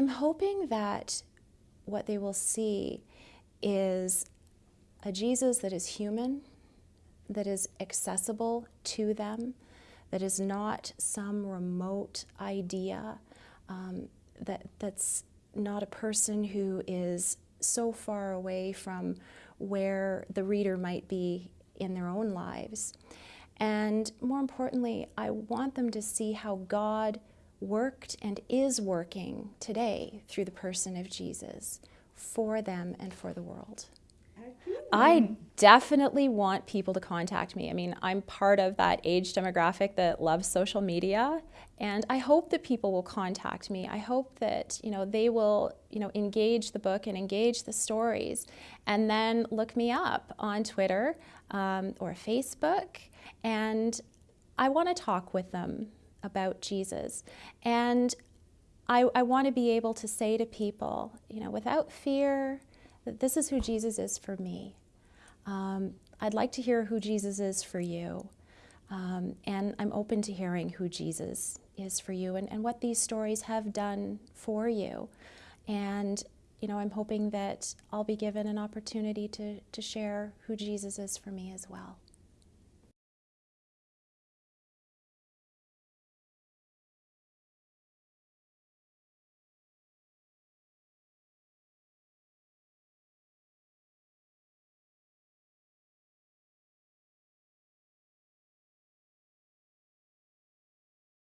I'm hoping that what they will see is a Jesus that is human, that is accessible to them, that is not some remote idea, um, that, that's not a person who is so far away from where the reader might be in their own lives. And more importantly, I want them to see how God worked and is working today through the person of Jesus for them and for the world. I definitely want people to contact me. I mean, I'm part of that age demographic that loves social media, and I hope that people will contact me. I hope that, you know, they will, you know, engage the book and engage the stories, and then look me up on Twitter um, or Facebook, and I want to talk with them about Jesus. And I, I want to be able to say to people, you know, without fear, that this is who Jesus is for me. Um, I'd like to hear who Jesus is for you. Um, and I'm open to hearing who Jesus is for you and, and what these stories have done for you. And, you know, I'm hoping that I'll be given an opportunity to, to share who Jesus is for me as well.